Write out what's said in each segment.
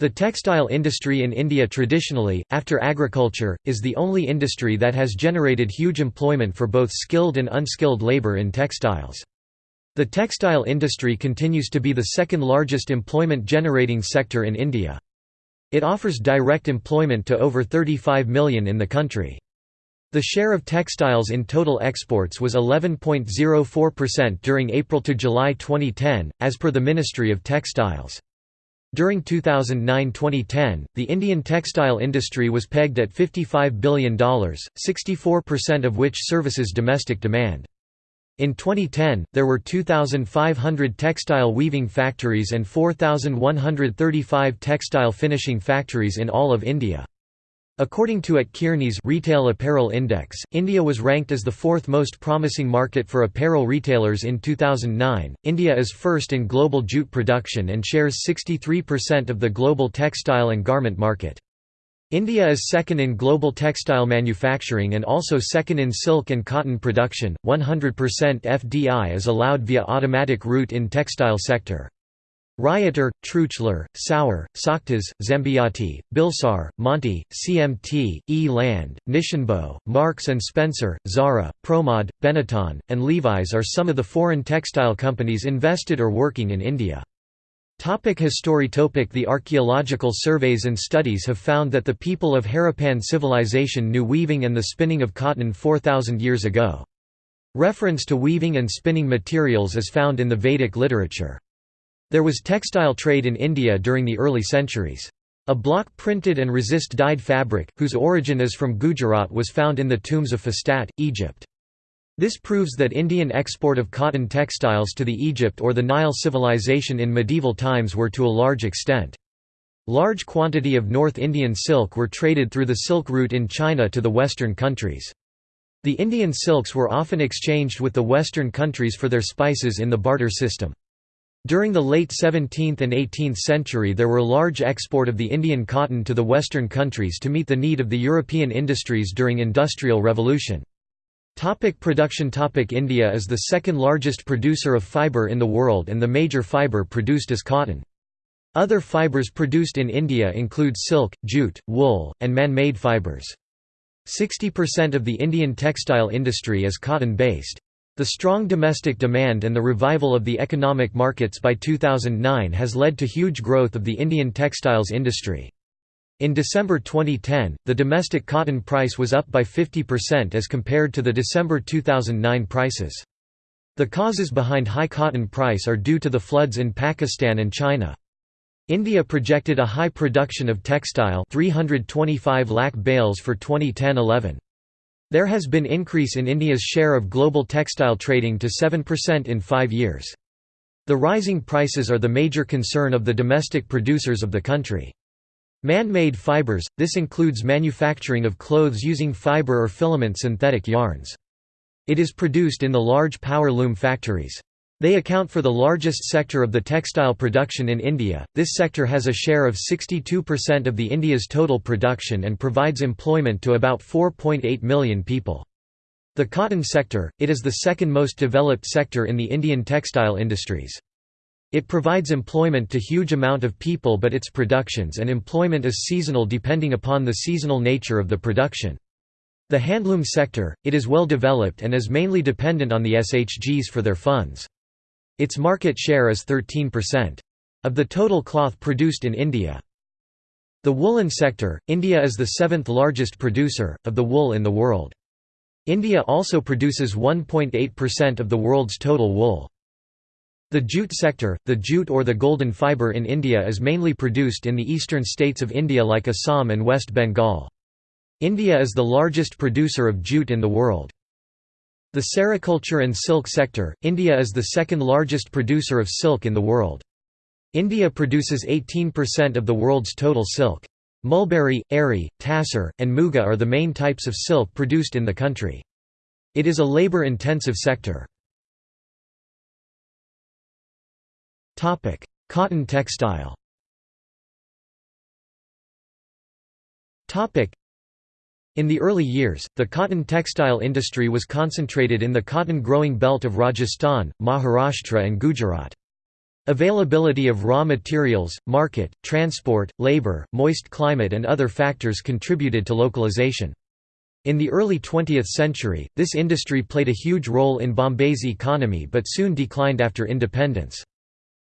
The textile industry in India traditionally, after agriculture, is the only industry that has generated huge employment for both skilled and unskilled labour in textiles. The textile industry continues to be the second largest employment generating sector in India. It offers direct employment to over 35 million in the country. The share of textiles in total exports was 11.04% during April to July 2010, as per the Ministry of Textiles. During 2009–2010, the Indian textile industry was pegged at $55 billion, 64% of which services domestic demand. In 2010, there were 2,500 textile weaving factories and 4,135 textile finishing factories in all of India. According to A.T. Kearney's Retail Apparel Index, India was ranked as the fourth most promising market for apparel retailers in 2009. India is first in global jute production and shares 63% of the global textile and garment market. India is second in global textile manufacturing and also second in silk and cotton production. 100% FDI is allowed via automatic route in textile sector. Rieter, Trützschler, Saurer, Soktas, Zambaiti, Bilsar, Monti, CMT, E-Land, Nisshinbo, Marks & Spencer, Zara, Promod, Benetton, and Levi's are some of the foreign textile companies invested or working in India. Topic history topic The archaeological surveys and studies have found that the people of Harappan civilization knew weaving and the spinning of cotton 4,000 years ago. Reference to weaving and spinning materials is found in the Vedic literature. There was textile trade in India during the early centuries. A block-printed and resist-dyed fabric, whose origin is from Gujarat was found in the tombs of Fustat, Egypt. This proves that Indian export of cotton textiles to the Egypt or the Nile civilization in medieval times were to a large extent. Large quantity of North Indian silk were traded through the silk route in China to the western countries. The Indian silks were often exchanged with the western countries for their spices in the barter system. During the late 17th and 18th century there were large export of the Indian cotton to the Western countries to meet the need of the European industries during Industrial Revolution. Topic production Topic India is the second largest producer of fibre in the world and the major fibre produced is cotton. Other fibres produced in India include silk, jute, wool, and man-made fibres. 60% of the Indian textile industry is cotton-based. The strong domestic demand and the revival of the economic markets by 2009 has led to huge growth of the Indian textiles industry. In December 2010, the domestic cotton price was up by 50% as compared to the December 2009 prices. The causes behind high cotton price are due to the floods in Pakistan and China. India projected a high production of textile 325 lakh bales for 2010-11. There has been increase in India's share of global textile trading to 7% in five years. The rising prices are the major concern of the domestic producers of the country. Man-made fibers – this includes manufacturing of clothes using fiber or filament synthetic yarns. It is produced in the large power loom factories. They account for the largest sector of the textile production in India. This sector has a share of 62% of the India's total production and provides employment to about 4.8 million people. The cotton sector, it is the second most developed sector in the Indian textile industries. It provides employment to huge amount of people but its productions and employment is seasonal depending upon the seasonal nature of the production. The handloom sector, it is well developed and is mainly dependent on the SHGs for their funds. Its market share is 13%. Of the total cloth produced in India. The woolen sector, India is the seventh largest producer, of the wool in the world. India also produces 1.8% of the world's total wool. The jute sector, the jute or the golden fibre in India is mainly produced in the eastern states of India like Assam and West Bengal. India is the largest producer of jute in the world. The sericulture and silk sector, India is the second largest producer of silk in the world. India produces 18% of the world's total silk. Mulberry, Eri, Tassar, and Muga are the main types of silk produced in the country. It is a labor-intensive sector. Cotton textile in the early years, the cotton textile industry was concentrated in the cotton-growing belt of Rajasthan, Maharashtra and Gujarat. Availability of raw materials, market, transport, labor, moist climate and other factors contributed to localization. In the early 20th century, this industry played a huge role in Bombay's economy but soon declined after independence.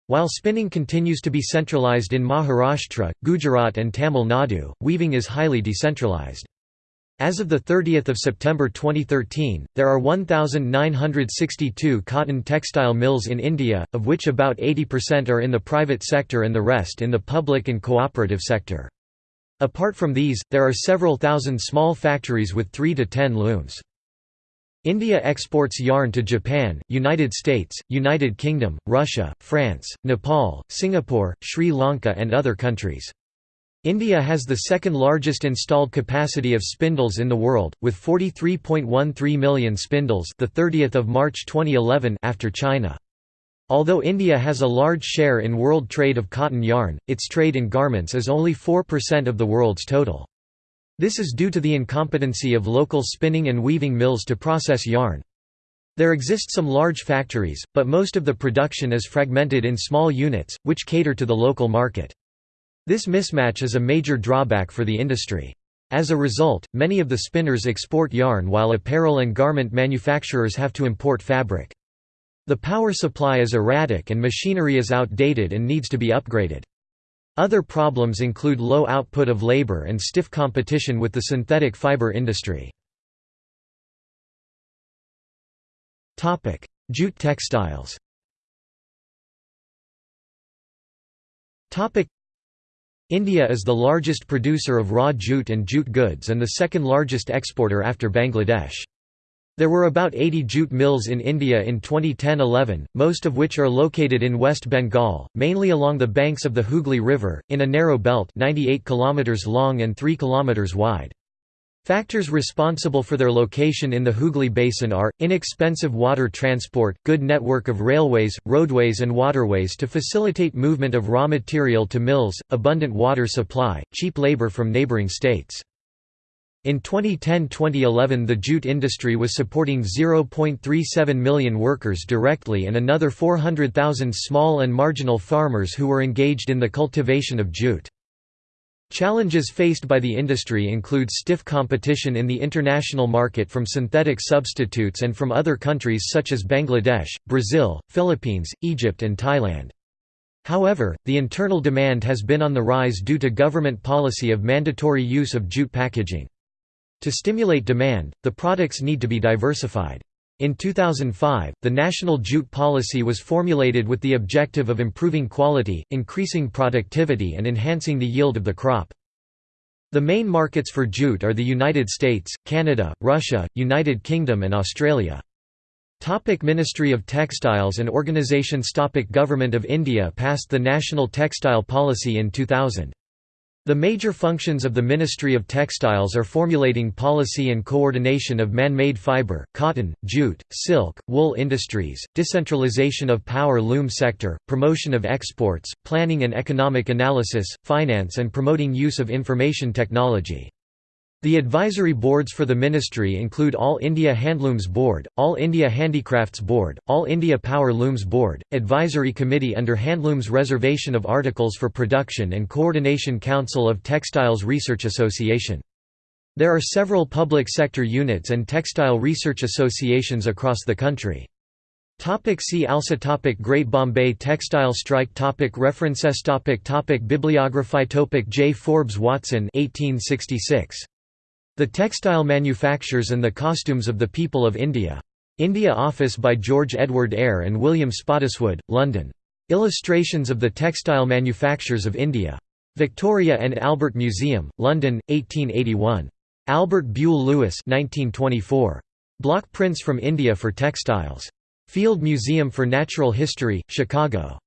While spinning continues to be centralized in Maharashtra, Gujarat and Tamil Nadu, weaving is highly decentralized. As of 30 September 2013, there are 1,962 cotton textile mills in India, of which about 80% are in the private sector and the rest in the public and cooperative sector. Apart from these, there are several thousand small factories with 3 to 10 looms. India exports yarn to Japan, United States, United Kingdom, Russia, France, Nepal, Singapore, Sri Lanka and other countries. India has the second largest installed capacity of spindles in the world, with 43.13 million spindles the 30th of March 2011 after China. Although India has a large share in world trade of cotton yarn, its trade in garments is only 4% of the world's total. This is due to the incompetency of local spinning and weaving mills to process yarn. There exist some large factories, but most of the production is fragmented in small units, which cater to the local market. This mismatch is a major drawback for the industry. As a result, many of the spinners export yarn while apparel and garment manufacturers have to import fabric. The power supply is erratic and machinery is outdated and needs to be upgraded. Other problems include low output of labor and stiff competition with the synthetic fiber industry. Jute textiles India is the largest producer of raw jute and jute goods and the second largest exporter after Bangladesh. There were about 80 jute mills in India in 2010–11, most of which are located in West Bengal, mainly along the banks of the Hooghly River, in a narrow belt 98 km long and 3 km wide. Factors responsible for their location in the Hooghly Basin are, inexpensive water transport, good network of railways, roadways and waterways to facilitate movement of raw material to mills, abundant water supply, cheap labor from neighboring states. In 2010–2011 the jute industry was supporting 0.37 million workers directly and another 400,000 small and marginal farmers who were engaged in the cultivation of jute. Challenges faced by the industry include stiff competition in the international market from synthetic substitutes and from other countries such as Bangladesh, Brazil, Philippines, Egypt and Thailand. However, the internal demand has been on the rise due to government policy of mandatory use of jute packaging. To stimulate demand, the products need to be diversified. In 2005, the National Jute Policy was formulated with the objective of improving quality, increasing productivity and enhancing the yield of the crop. The main markets for jute are the United States, Canada, Russia, United Kingdom and Australia. Topic Ministry of Textiles and Organizations Topic Government of India passed the National Textile Policy in 2000. The major functions of the Ministry of Textiles are formulating policy and coordination of man-made fiber, cotton, jute, silk, wool industries, decentralization of power loom sector, promotion of exports, planning and economic analysis, finance and promoting use of information technology. The advisory boards for the ministry include All India Handlooms Board, All India Handicrafts Board, All India Power Looms Board, Advisory Committee under Handlooms Reservation of Articles for Production and Coordination Council of Textiles Research Association. There are several public sector units and textile research associations across the country. Topic see also topic Great Bombay Textile Strike topic References topic topic Bibliography topic J. Forbes Watson 1866. The Textile Manufactures and the Costumes of the People of India. India Office by George Edward Eyre and William Spottiswoode, London. Illustrations of the Textile Manufactures of India. Victoria and Albert Museum, London, 1881. Albert Buell Lewis 1924. Block prints from India for textiles. Field Museum for Natural History, Chicago.